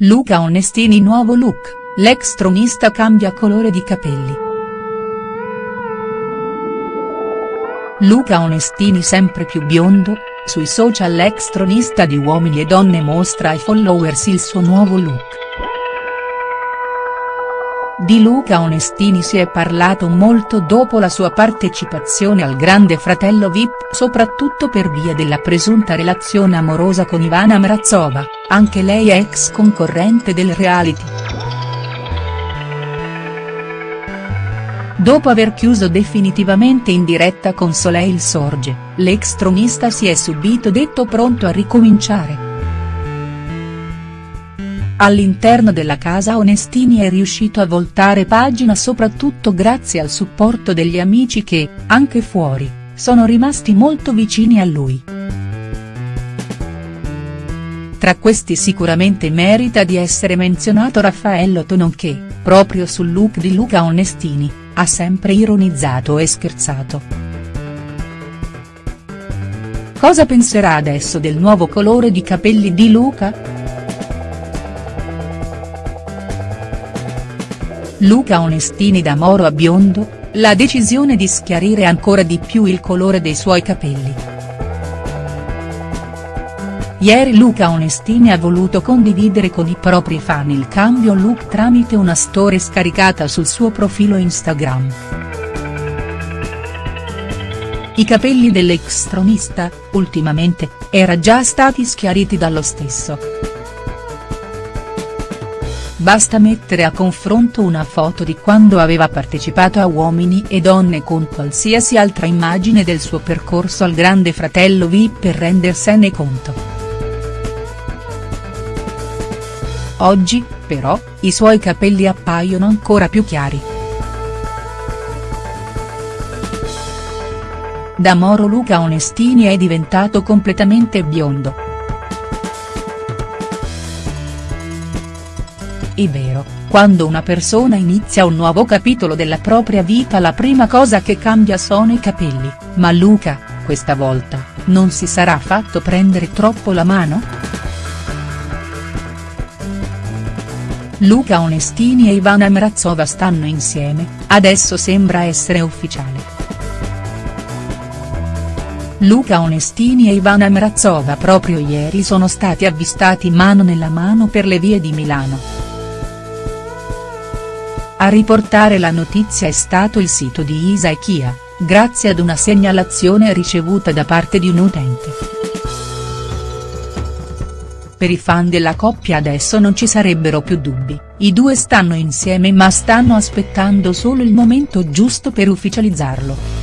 Luca Onestini nuovo look, l'ex tronista cambia colore di capelli. Luca Onestini sempre più biondo, sui social l'ex tronista di Uomini e Donne mostra ai followers il suo nuovo look. Di Luca Onestini si è parlato molto dopo la sua partecipazione al Grande Fratello Vip soprattutto per via della presunta relazione amorosa con Ivana Mrazova, anche lei ex concorrente del reality. Dopo aver chiuso definitivamente in diretta con Soleil Sorge, l'ex tronista si è subito detto pronto a ricominciare. All'interno della casa Onestini è riuscito a voltare pagina soprattutto grazie al supporto degli amici che, anche fuori, sono rimasti molto vicini a lui. Tra questi sicuramente merita di essere menzionato Raffaello Tonon che, proprio sul look di Luca Onestini, ha sempre ironizzato e scherzato. Cosa penserà adesso del nuovo colore di capelli di Luca?. Luca Onestini da moro a biondo, la decisione di schiarire ancora di più il colore dei suoi capelli. Ieri Luca Onestini ha voluto condividere con i propri fan il cambio look tramite una storia scaricata sul suo profilo Instagram. I capelli dell'ex tronista, ultimamente, era già stati schiariti dallo stesso. Basta mettere a confronto una foto di quando aveva partecipato a Uomini e Donne con qualsiasi altra immagine del suo percorso al Grande Fratello VIP per rendersene conto. Oggi, però, i suoi capelli appaiono ancora più chiari. Da Moro Luca Onestini è diventato completamente biondo. È vero, quando una persona inizia un nuovo capitolo della propria vita la prima cosa che cambia sono i capelli, ma Luca, questa volta, non si sarà fatto prendere troppo la mano?. Luca Onestini e Ivana Mrazova stanno insieme, adesso sembra essere ufficiale. Luca Onestini e Ivana Mrazova proprio ieri sono stati avvistati mano nella mano per le vie di Milano. A riportare la notizia è stato il sito di Isa e Kia, grazie ad una segnalazione ricevuta da parte di un utente. Per i fan della coppia adesso non ci sarebbero più dubbi, i due stanno insieme ma stanno aspettando solo il momento giusto per ufficializzarlo.